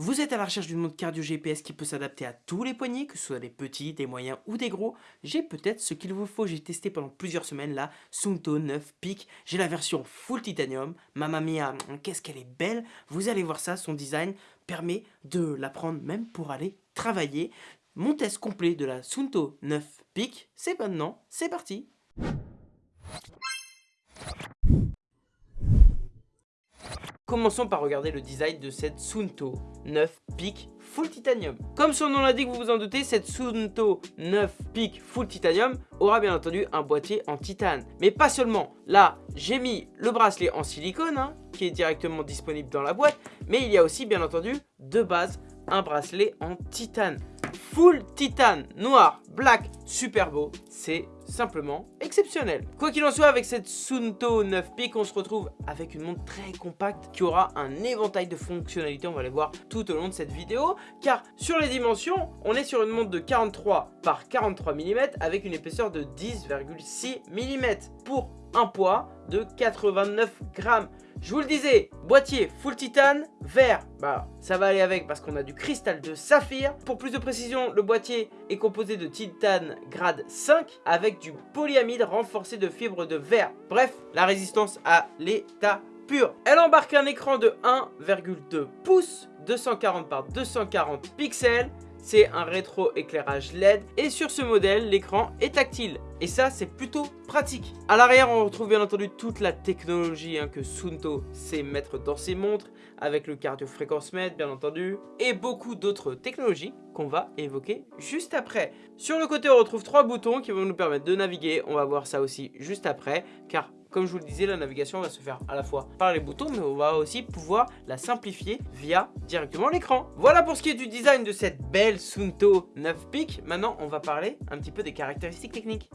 Vous êtes à la recherche d'une montre cardio GPS qui peut s'adapter à tous les poignets, que ce soit des petits, des moyens ou des gros. J'ai peut-être ce qu'il vous faut, j'ai testé pendant plusieurs semaines la Sunto 9 Peak. J'ai la version full titanium, mamma mia, qu'est-ce qu'elle est belle. Vous allez voir ça, son design permet de la prendre même pour aller travailler. Mon test complet de la Sunto 9 Peak, c'est maintenant, c'est parti Commençons par regarder le design de cette Sunto 9 Peak Full Titanium. Comme son nom l'indique, vous vous en doutez, cette Sunto 9 Peak Full Titanium aura bien entendu un boîtier en titane. Mais pas seulement. Là, j'ai mis le bracelet en silicone, hein, qui est directement disponible dans la boîte. Mais il y a aussi, bien entendu, de base, un bracelet en titane full titane, noir, black, super beau, c'est simplement exceptionnel. Quoi qu'il en soit, avec cette Sunto 9 Peak, on se retrouve avec une montre très compacte qui aura un éventail de fonctionnalités, on va les voir tout au long de cette vidéo, car sur les dimensions, on est sur une montre de 43 par 43 mm avec une épaisseur de 10,6 mm pour un poids de 89 grammes. Je vous le disais, boîtier full titane, vert, bah ça va aller avec parce qu'on a du cristal de saphir. Pour plus de précision, le boîtier est composé de titane grade 5 avec du polyamide renforcé de fibres de verre. Bref, la résistance à l'état pur. Elle embarque un écran de 1,2 pouces, 240 par 240 pixels c'est un rétro-éclairage LED et sur ce modèle, l'écran est tactile. Et ça, c'est plutôt pratique. À l'arrière, on retrouve bien entendu toute la technologie hein, que Sunto sait mettre dans ses montres, avec le cardio-fréquence mètre, bien entendu, et beaucoup d'autres technologies qu'on va évoquer juste après. Sur le côté, on retrouve trois boutons qui vont nous permettre de naviguer. On va voir ça aussi juste après, car comme je vous le disais, la navigation va se faire à la fois par les boutons, mais on va aussi pouvoir la simplifier via directement l'écran. Voilà pour ce qui est du design de cette belle Sunto 9 Peak. Maintenant, on va parler un petit peu des caractéristiques techniques.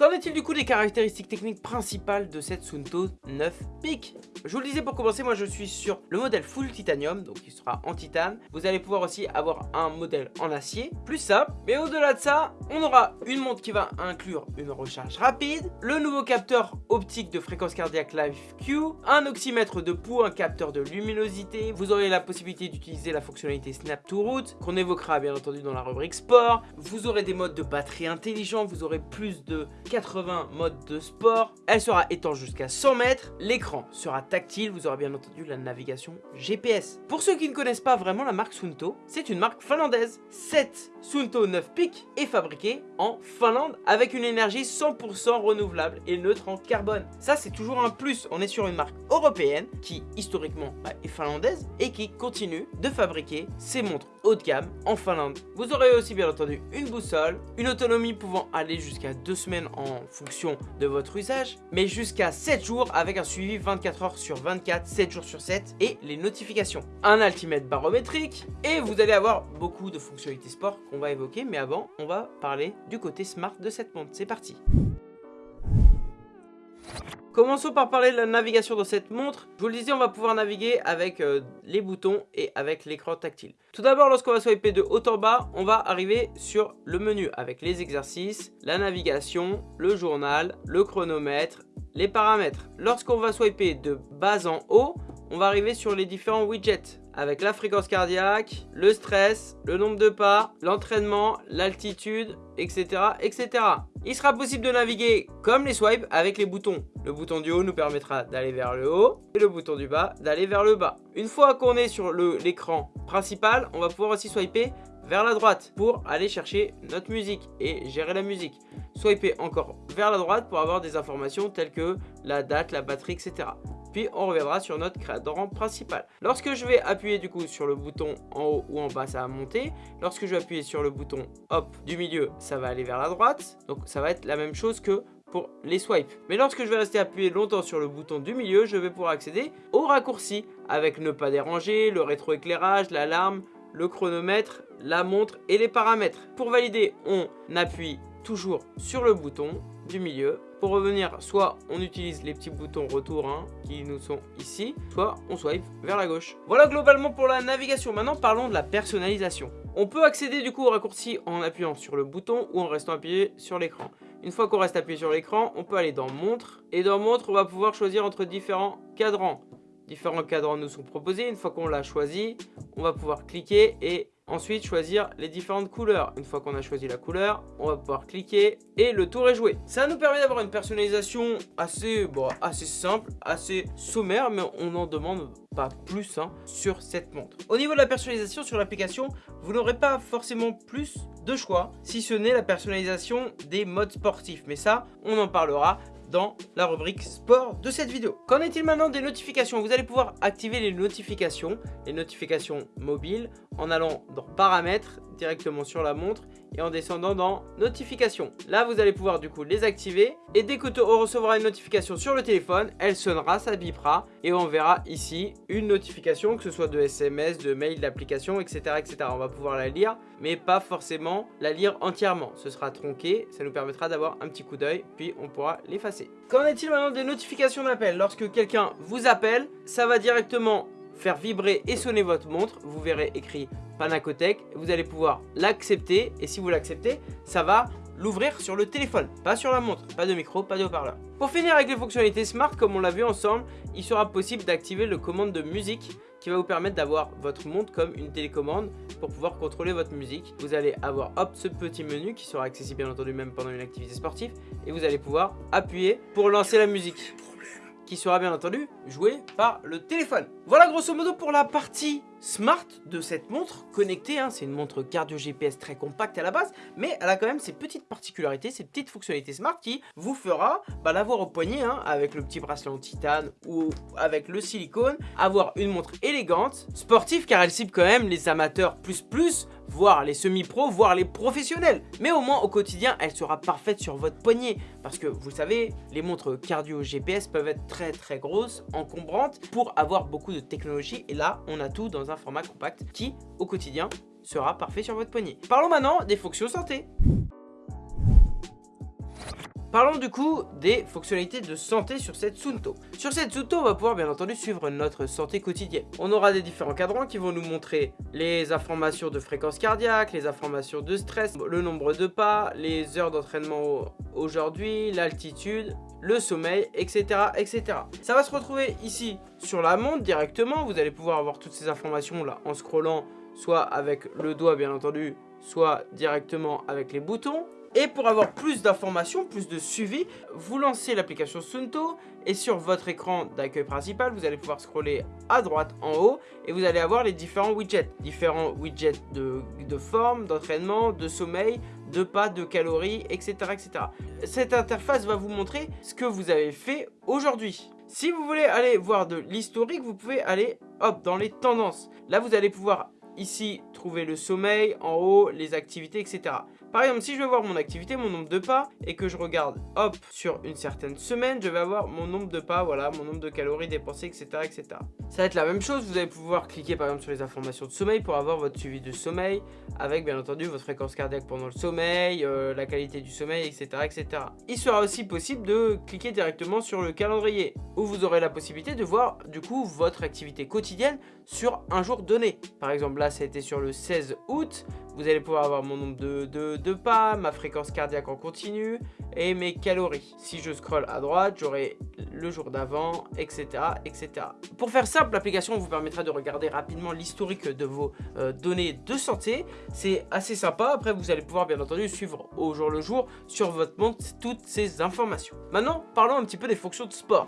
Qu'en est-il du coup des caractéristiques techniques principales de cette Sunto 9 Peak? Je vous le disais pour commencer, moi je suis sur le modèle full titanium, donc il sera en titane. Vous allez pouvoir aussi avoir un modèle en acier, plus ça. Mais au-delà de ça, on aura une montre qui va inclure une recharge rapide, le nouveau capteur optique de fréquence cardiaque Live Q, un oxymètre de pouls, un capteur de luminosité. Vous aurez la possibilité d'utiliser la fonctionnalité Snap to Route, qu'on évoquera bien entendu dans la rubrique sport. Vous aurez des modes de batterie intelligents, vous aurez plus de 80 modes de sport. Elle sera étanche jusqu'à 100 mètres. L'écran sera tactile. Vous aurez bien entendu la navigation GPS. Pour ceux qui ne connaissent pas vraiment la marque Sunto, c'est une marque finlandaise. Cette Sunto 9 Peak est fabriquée en Finlande avec une énergie 100% renouvelable et neutre en carbone. Ça, c'est toujours un plus. On est sur une marque européenne qui, historiquement, bah, est finlandaise et qui continue de fabriquer ses montres haut de gamme en Finlande. Vous aurez aussi bien entendu une boussole, une autonomie pouvant aller jusqu'à 2 semaines en fonction de votre usage, mais jusqu'à 7 jours avec un suivi 24 heures sur 24, 7 jours sur 7 et les notifications. Un altimètre barométrique et vous allez avoir beaucoup de fonctionnalités sport qu'on va évoquer, mais avant on va parler du côté smart de cette montre. C'est parti Commençons par parler de la navigation dans cette montre. Je vous le disais, on va pouvoir naviguer avec euh, les boutons et avec l'écran tactile. Tout d'abord, lorsqu'on va swiper de haut en bas, on va arriver sur le menu avec les exercices, la navigation, le journal, le chronomètre, les paramètres. Lorsqu'on va swiper de bas en haut, on va arriver sur les différents widgets avec la fréquence cardiaque, le stress, le nombre de pas, l'entraînement, l'altitude, etc., etc. Il sera possible de naviguer comme les swipes avec les boutons. Le bouton du haut nous permettra d'aller vers le haut et le bouton du bas d'aller vers le bas. Une fois qu'on est sur l'écran principal, on va pouvoir aussi swiper vers la droite pour aller chercher notre musique et gérer la musique. Swiper encore vers la droite pour avoir des informations telles que la date, la batterie, etc puis on reviendra sur notre cadran principal. Lorsque je vais appuyer du coup sur le bouton en haut ou en bas, ça va monter. Lorsque je vais appuyer sur le bouton du milieu, ça va aller vers la droite. Donc ça va être la même chose que pour les swipes. Mais lorsque je vais rester appuyé longtemps sur le bouton du milieu, je vais pouvoir accéder au raccourci avec ne pas déranger, le rétroéclairage, l'alarme, le chronomètre, la montre et les paramètres. Pour valider, on appuie toujours sur le bouton du milieu pour revenir, soit on utilise les petits boutons retour hein, qui nous sont ici, soit on swipe vers la gauche. Voilà globalement pour la navigation. Maintenant, parlons de la personnalisation. On peut accéder du coup au raccourci en appuyant sur le bouton ou en restant appuyé sur l'écran. Une fois qu'on reste appuyé sur l'écran, on peut aller dans montre. Et dans montre, on va pouvoir choisir entre différents cadrans. différents cadrans nous sont proposés. Une fois qu'on l'a choisi, on va pouvoir cliquer et Ensuite, choisir les différentes couleurs. Une fois qu'on a choisi la couleur, on va pouvoir cliquer et le tour est joué. Ça nous permet d'avoir une personnalisation assez, bon, assez simple, assez sommaire, mais on n'en demande pas plus hein, sur cette montre. Au niveau de la personnalisation sur l'application, vous n'aurez pas forcément plus de choix, si ce n'est la personnalisation des modes sportifs. Mais ça, on en parlera dans la rubrique sport de cette vidéo. Qu'en est-il maintenant des notifications? Vous allez pouvoir activer les notifications, les notifications mobiles, en allant dans paramètres, directement sur la montre, et en descendant dans notifications. Là, vous allez pouvoir du coup les activer, et dès que on recevra une notification sur le téléphone, elle sonnera, ça bipera, et on verra ici une notification, que ce soit de SMS, de mail, d'application, etc., etc. On va pouvoir la lire, mais pas forcément la lire entièrement. Ce sera tronqué, ça nous permettra d'avoir un petit coup d'œil, puis on pourra l'effacer. Qu'en est-il maintenant des notifications d'appel? Lorsque quelqu'un vous appelle, ça va directement faire vibrer et sonner votre montre. Vous verrez écrit Panacotech. Vous allez pouvoir l'accepter et si vous l'acceptez, ça va l'ouvrir sur le téléphone, pas sur la montre, pas de micro, pas de haut-parleur. Pour finir avec les fonctionnalités smart, comme on l'a vu ensemble, il sera possible d'activer le commande de musique qui va vous permettre d'avoir votre montre comme une télécommande pour pouvoir contrôler votre musique. Vous allez avoir hop ce petit menu qui sera accessible bien entendu même pendant une activité sportive et vous allez pouvoir appuyer pour lancer la musique qui sera bien entendu jouée par le téléphone. Voilà grosso modo pour la partie smart de cette montre connectée. Hein. C'est une montre cardio GPS très compacte à la base, mais elle a quand même ses petites particularités, ses petites fonctionnalités smart qui vous fera bah, l'avoir au poignet hein, avec le petit bracelet en titane ou avec le silicone, avoir une montre élégante, sportive car elle cible quand même les amateurs plus plus, voire les semi-pros, voire les professionnels. Mais au moins au quotidien, elle sera parfaite sur votre poignet parce que vous savez, les montres cardio GPS peuvent être très très grosses, encombrantes pour avoir beaucoup de technologie et là, on a tout dans un format compact qui, au quotidien, sera parfait sur votre poignet. Parlons maintenant des fonctions santé. Parlons du coup des fonctionnalités de santé sur cette Sunto. Sur cette Sunto, on va pouvoir bien entendu suivre notre santé quotidienne. On aura des différents cadrans qui vont nous montrer les informations de fréquence cardiaque, les informations de stress, le nombre de pas, les heures d'entraînement aujourd'hui, l'altitude, le sommeil, etc., etc. Ça va se retrouver ici sur la montre directement. Vous allez pouvoir avoir toutes ces informations là en scrollant, soit avec le doigt bien entendu, soit directement avec les boutons. Et pour avoir plus d'informations, plus de suivi, vous lancez l'application Sunto et sur votre écran d'accueil principal, vous allez pouvoir scroller à droite en haut et vous allez avoir les différents widgets. Différents widgets de, de forme, d'entraînement, de sommeil, de pas, de calories, etc., etc. Cette interface va vous montrer ce que vous avez fait aujourd'hui. Si vous voulez aller voir de l'historique, vous pouvez aller hop dans les tendances. Là, vous allez pouvoir ici trouver le sommeil, en haut, les activités, etc. Par exemple, si je veux voir mon activité, mon nombre de pas, et que je regarde, hop, sur une certaine semaine, je vais avoir mon nombre de pas, voilà, mon nombre de calories dépensées, etc., etc. Ça va être la même chose, vous allez pouvoir cliquer par exemple sur les informations de sommeil pour avoir votre suivi de sommeil, avec bien entendu votre fréquence cardiaque pendant le sommeil, euh, la qualité du sommeil, etc., etc. Il sera aussi possible de cliquer directement sur le calendrier, où vous aurez la possibilité de voir du coup votre activité quotidienne sur un jour donné. Par exemple, là, ça a été sur le 16 août, vous allez pouvoir avoir mon nombre de, pas, ma fréquence cardiaque en continu et mes calories. Si je scrolle à droite, j'aurai le jour d'avant, etc., etc. Pour faire simple, l'application vous permettra de regarder rapidement l'historique de vos euh, données de santé. C'est assez sympa. Après, vous allez pouvoir bien entendu suivre au jour le jour sur votre montre toutes ces informations. Maintenant, parlons un petit peu des fonctions de sport.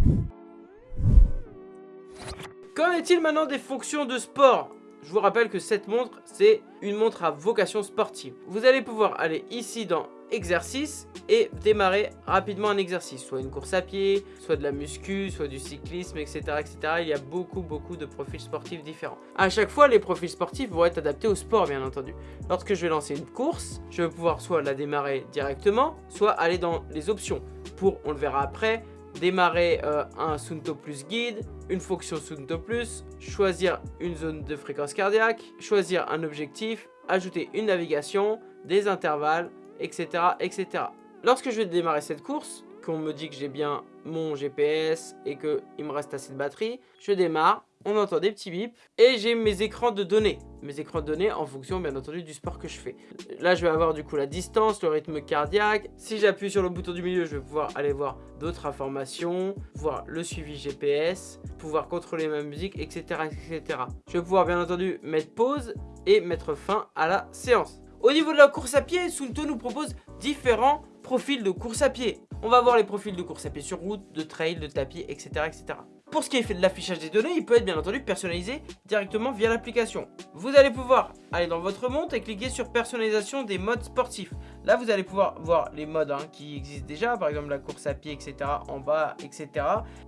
Qu'en est-il maintenant des fonctions de sport? Je vous rappelle que cette montre, c'est une montre à vocation sportive. Vous allez pouvoir aller ici dans exercice et démarrer rapidement un exercice, soit une course à pied, soit de la muscu, soit du cyclisme, etc. etc. Il y a beaucoup beaucoup de profils sportifs différents. À chaque fois, les profils sportifs vont être adaptés au sport, bien entendu. Lorsque je vais lancer une course, je vais pouvoir soit la démarrer directement, soit aller dans les options pour, on le verra après, démarrer euh, un Sunto Plus guide, une fonction Sunto Plus, choisir une zone de fréquence cardiaque, choisir un objectif, ajouter une navigation, des intervalles, etc. etc. Lorsque je vais démarrer cette course, qu'on me dit que j'ai bien mon GPS et qu'il me reste assez de batterie, je démarre on entend des petits bips. Et j'ai mes écrans de données. Mes écrans de données en fonction, bien entendu, du sport que je fais. Là, je vais avoir du coup la distance, le rythme cardiaque. Si j'appuie sur le bouton du milieu, je vais pouvoir aller voir d'autres informations, voir le suivi GPS, pouvoir contrôler ma musique, etc., etc. Je vais pouvoir, bien entendu, mettre pause et mettre fin à la séance. Au niveau de la course à pied, Sunto nous propose différents profils de course à pied. On va voir les profils de course à pied sur route, de trail, de tapis, etc. etc. Pour ce qui est de l'affichage des données, il peut être bien entendu personnalisé directement via l'application. Vous allez pouvoir aller dans votre montre et cliquer sur personnalisation des modes sportifs. Là, vous allez pouvoir voir les modes hein, qui existent déjà, par exemple la course à pied, etc. en bas, etc.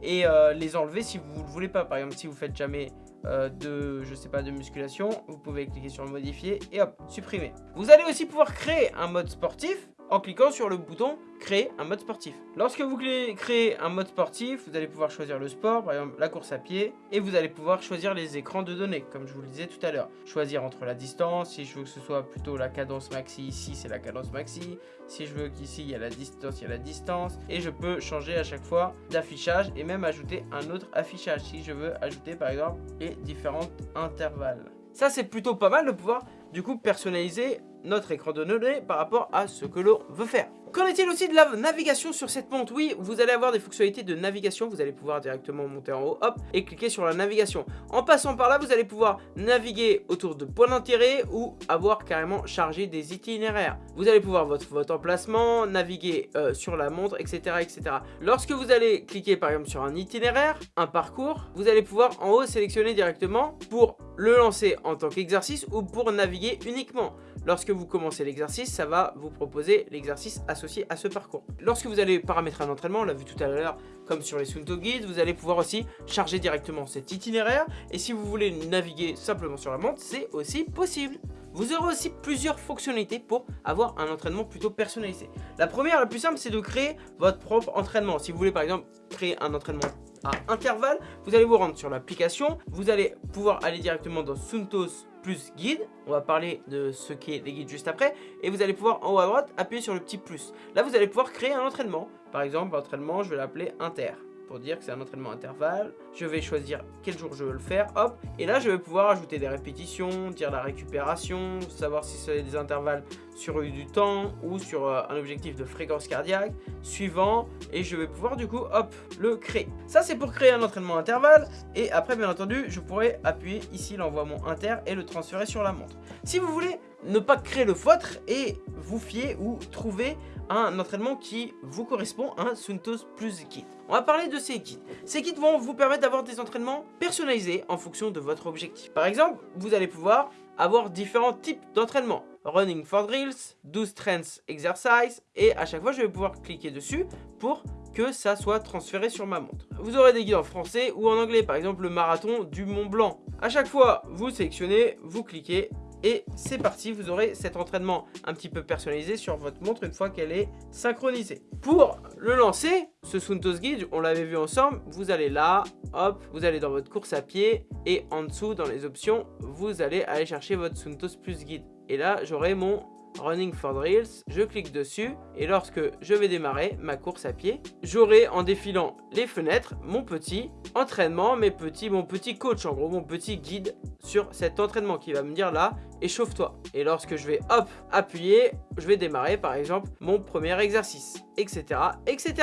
Et euh, les enlever si vous ne le voulez pas. Par exemple, si vous faites jamais euh, de, de musculation, vous pouvez cliquer sur modifier et hop, supprimer. Vous allez aussi pouvoir créer un mode sportif en cliquant sur le bouton créer un mode sportif. Lorsque vous créez un mode sportif, vous allez pouvoir choisir le sport, par exemple la course à pied, et vous allez pouvoir choisir les écrans de données, comme je vous le disais tout à l'heure. Choisir entre la distance, si je veux que ce soit plutôt la cadence maxi, ici c'est la cadence maxi, si je veux qu'ici il y a la distance, il y a la distance, et je peux changer à chaque fois d'affichage et même ajouter un autre affichage si je veux ajouter par exemple les différents intervalles. Ça c'est plutôt pas mal de pouvoir du coup personnaliser notre écran de données par rapport à ce que l'on veut faire. Qu'en est-il aussi de la navigation sur cette montre Oui, vous allez avoir des fonctionnalités de navigation, vous allez pouvoir directement monter en haut, hop, et cliquer sur la navigation. En passant par là, vous allez pouvoir naviguer autour de points d'intérêt ou avoir carrément chargé des itinéraires. Vous allez pouvoir votre, emplacement, naviguer euh, sur la montre, etc., etc. Lorsque vous allez cliquer par exemple sur un itinéraire, un parcours, vous allez pouvoir en haut sélectionner directement pour le lancer en tant qu'exercice ou pour naviguer uniquement. Lorsque vous commencez l'exercice, ça va vous proposer l'exercice associé à ce parcours. Lorsque vous allez paramétrer un entraînement, on l'a vu tout à l'heure, comme sur les Sunto Guides, vous allez pouvoir aussi charger directement cet itinéraire. Et si vous voulez naviguer simplement sur la montre, c'est aussi possible. Vous aurez aussi plusieurs fonctionnalités pour avoir un entraînement plutôt personnalisé. La première, la plus simple, c'est de créer votre propre entraînement. Si vous voulez par exemple créer un entraînement à intervalle, vous allez vous rendre sur l'application, vous allez pouvoir aller directement dans Suntos plus guide, on va parler de ce qu'est les guides juste après, et vous allez pouvoir en haut à droite appuyer sur le petit plus. Là vous allez pouvoir créer un entraînement, par exemple l'entraînement je vais l'appeler inter pour dire que c'est un entraînement intervalle. Je vais choisir quel jour je veux le faire, hop. Et là, je vais pouvoir ajouter des répétitions, dire la récupération, savoir si c'est des intervalles sur du temps ou sur euh, un objectif de fréquence cardiaque, suivant. Et je vais pouvoir du coup, hop, le créer. Ça, c'est pour créer un entraînement intervalle. Et après, bien entendu, je pourrais appuyer ici l'envoiement inter et le transférer sur la montre. Si vous voulez ne pas créer le vôtre et vous fier ou trouver un entraînement qui vous correspond à un Suntos Plus Kit. On va parler de ces kits. Ces kits vont vous permettre d'avoir des entraînements personnalisés en fonction de votre objectif. Par exemple, vous allez pouvoir avoir différents types d'entraînements. Running for drills, 12 strength exercise et à chaque fois je vais pouvoir cliquer dessus pour que ça soit transféré sur ma montre. Vous aurez des guides en français ou en anglais, par exemple le marathon du Mont Blanc. À chaque fois, vous sélectionnez, vous cliquez et c'est parti, vous aurez cet entraînement un petit peu personnalisé sur votre montre une fois qu'elle est synchronisée. Pour le lancer, ce Suntos Guide, on l'avait vu ensemble, vous allez là, hop, vous allez dans votre course à pied et en dessous dans les options, vous allez aller chercher votre Suntos Plus Guide. Et là, j'aurai mon Running for Drills, je clique dessus et lorsque je vais démarrer ma course à pied, j'aurai en défilant les fenêtres mon petit entraînement, mes petits, mon petit coach en gros, mon petit guide sur cet entraînement qui va me dire là, échauffe-toi. Et lorsque je vais hop, appuyer, je vais démarrer par exemple mon premier exercice, etc. etc.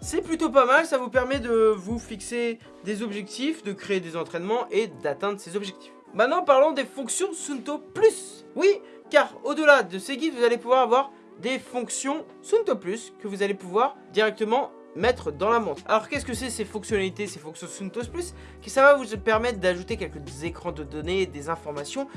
C'est plutôt pas mal, ça vous permet de vous fixer des objectifs, de créer des entraînements et d'atteindre ces objectifs. Maintenant parlons des fonctions Sunto Plus. Oui, car au-delà de ces guides, vous allez pouvoir avoir des fonctions Sunto Plus que vous allez pouvoir directement mettre dans la montre. Alors qu'est-ce que c'est ces fonctionnalités, ces fonctions Suntos Plus? Ça va vous permettre d'ajouter quelques écrans de données, des informations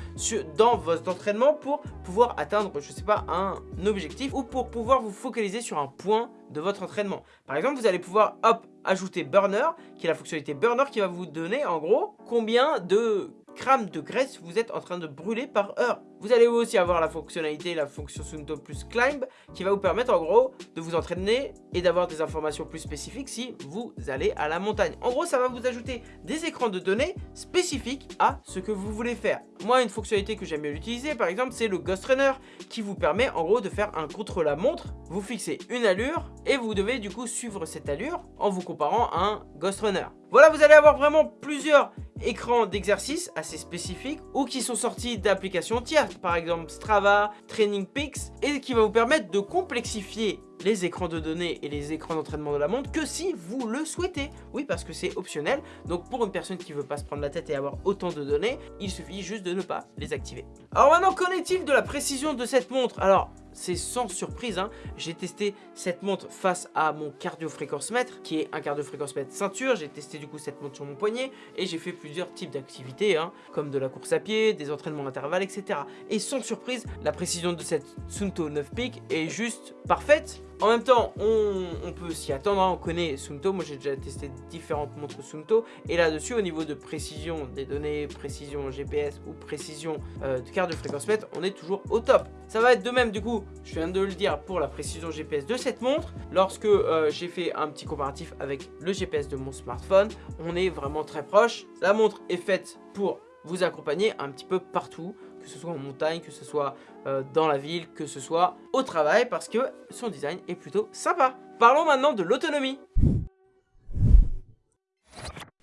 dans votre entraînement pour pouvoir atteindre, je sais pas, un objectif ou pour pouvoir vous focaliser sur un point de votre entraînement. Par exemple, vous allez pouvoir ajouter Burner, qui est la fonctionnalité Burner qui va vous donner en gros combien de grammes de graisse vous êtes en train de brûler par heure. Vous allez aussi avoir la fonctionnalité, la fonction Sunto plus Climb, qui va vous permettre en gros de vous entraîner et d'avoir des informations plus spécifiques si vous allez à la montagne. En gros, ça va vous ajouter des écrans de données spécifiques à ce que vous voulez faire. Moi, une fonctionnalité que j'aime bien utiliser, par exemple, c'est le Ghost Runner, qui vous permet en gros de faire un contre-la-montre. Vous fixez une allure et vous devez du coup suivre cette allure en vous comparant à un Ghost Runner. Voilà, vous allez avoir vraiment plusieurs écrans d'exercice assez spécifiques ou qui sont sortis d'applications tierces, par exemple Strava, Training Peaks, et qui va vous permettre de complexifier les écrans de données et les écrans d'entraînement de la montre que si vous le souhaitez. Oui, parce que c'est optionnel. Donc pour une personne qui veut pas se prendre la tête et avoir autant de données, il suffit juste de ne pas les activer. Alors maintenant, qu'en est-il de la précision de cette montre? Alors, c'est sans surprise, hein. j'ai testé cette montre face à mon cardio-fréquence mètre, qui est un cardio-fréquence mètre ceinture, j'ai testé du coup cette montre sur mon poignet, et j'ai fait plusieurs types d'activités, hein, comme de la course à pied, des entraînements intervalles, etc. Et sans surprise, la précision de cette Sunto 9 Peak est juste parfaite, en même temps, on, peut s'y attendre, hein. on connaît Sunto, moi j'ai déjà testé différentes montres Sunto, et là-dessus, au niveau de précision des données, précision GPS ou précision euh, de carte de fréquence mètre, on est toujours au top. Ça va être de même du coup, je viens de le dire, pour la précision GPS de cette montre. Lorsque euh, j'ai fait un petit comparatif avec le GPS de mon smartphone, on est vraiment très proche. La montre est faite pour vous accompagner un petit peu partout que ce soit en montagne, que ce soit euh, dans la ville, que ce soit au travail, parce que son design est plutôt sympa. Parlons maintenant de l'autonomie.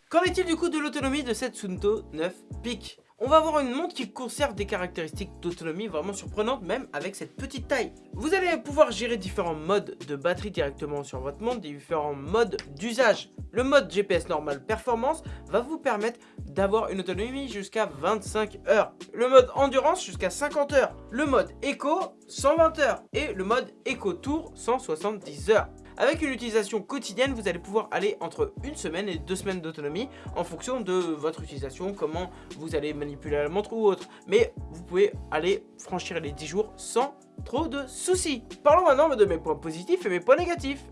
Qu'en est-il du coup de l'autonomie de cette Sunto 9 Peak? On va avoir une montre qui conserve des caractéristiques d'autonomie vraiment surprenantes même avec cette petite taille. Vous allez pouvoir gérer différents modes de batterie directement sur votre montre, différents modes d'usage. Le mode GPS normal performance va vous permettre d'avoir une autonomie jusqu'à 25 heures. Le mode endurance jusqu'à 50 heures. Le mode éco 120 heures. Et le mode éco tour 170 heures. Avec une utilisation quotidienne, vous allez pouvoir aller entre une semaine et deux semaines d'autonomie en fonction de votre utilisation, comment vous allez manipuler la montre ou autre. Mais vous pouvez aller franchir les 10 jours sans trop de soucis. Parlons maintenant de mes points positifs et mes points négatifs.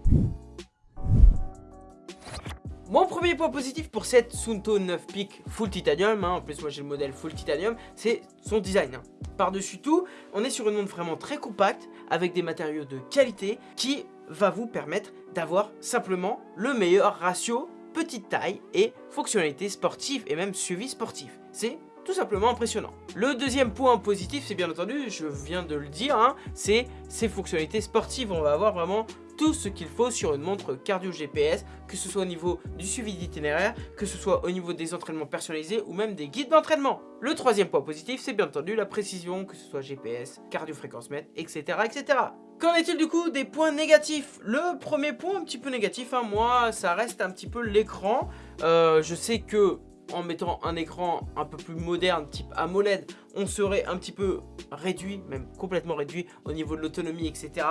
Mon premier point positif pour cette Sunto 9 Peak Full Titanium, hein, en plus moi j'ai le modèle Full Titanium, c'est son design. Hein. Par-dessus tout, on est sur une montre vraiment très compacte, avec des matériaux de qualité, qui va vous permettre d'avoir simplement le meilleur ratio petite taille et fonctionnalité sportive et même suivi sportif. C'est tout simplement impressionnant. Le deuxième point positif, c'est bien entendu, je viens de le dire, hein, c'est ses fonctionnalités sportives. On va avoir vraiment tout ce qu'il faut sur une montre cardio GPS, que ce soit au niveau du suivi d'itinéraire, que ce soit au niveau des entraînements personnalisés ou même des guides d'entraînement. Le troisième point positif, c'est bien entendu la précision, que ce soit GPS, cardio-fréquence mètre, etc. etc. Qu'en est-il du coup des points négatifs? Le premier point un petit peu négatif, hein, moi, ça reste un petit peu l'écran. Euh, je sais que en mettant un écran un peu plus moderne type AMOLED on serait un petit peu réduit, même complètement réduit au niveau de l'autonomie etc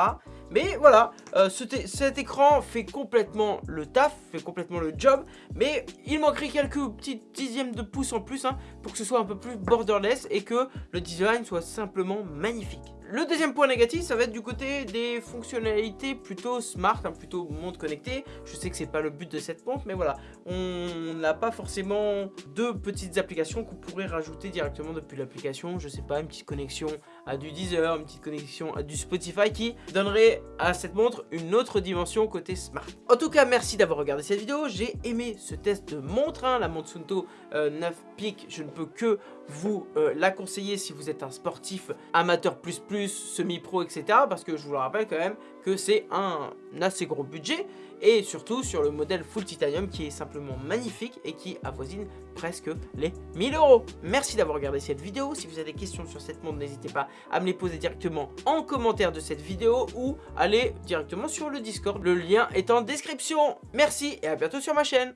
mais voilà, euh, cet écran fait complètement le taf, fait complètement le job mais il manquerait quelques petits dixièmes de pouce en plus hein, pour que ce soit un peu plus borderless et que le design soit simplement magnifique le deuxième point négatif, ça va être du côté des fonctionnalités plutôt smart, hein, plutôt montre connectée. Je sais que c'est pas le but de cette montre, mais voilà, on n'a pas forcément deux petites applications qu'on pourrait rajouter directement depuis l'application. Je sais pas, une petite connexion à du Deezer, une petite connexion à du Spotify qui donnerait à cette montre une autre dimension côté smart. En tout cas, merci d'avoir regardé cette vidéo. J'ai aimé ce test de montre, hein, la montre Sunto 9 euh, Peak. Je ne peux que vous euh, la conseiller si vous êtes un sportif amateur plus plus semi-pro, etc. Parce que je vous le rappelle quand même que c'est un assez gros budget. Et surtout sur le modèle full titanium qui est simplement magnifique et qui avoisine presque les 1000 euros. Merci d'avoir regardé cette vidéo. Si vous avez des questions sur cette montre, n'hésitez pas à me les poser directement en commentaire de cette vidéo ou aller directement sur le Discord. Le lien est en description. Merci et à bientôt sur ma chaîne.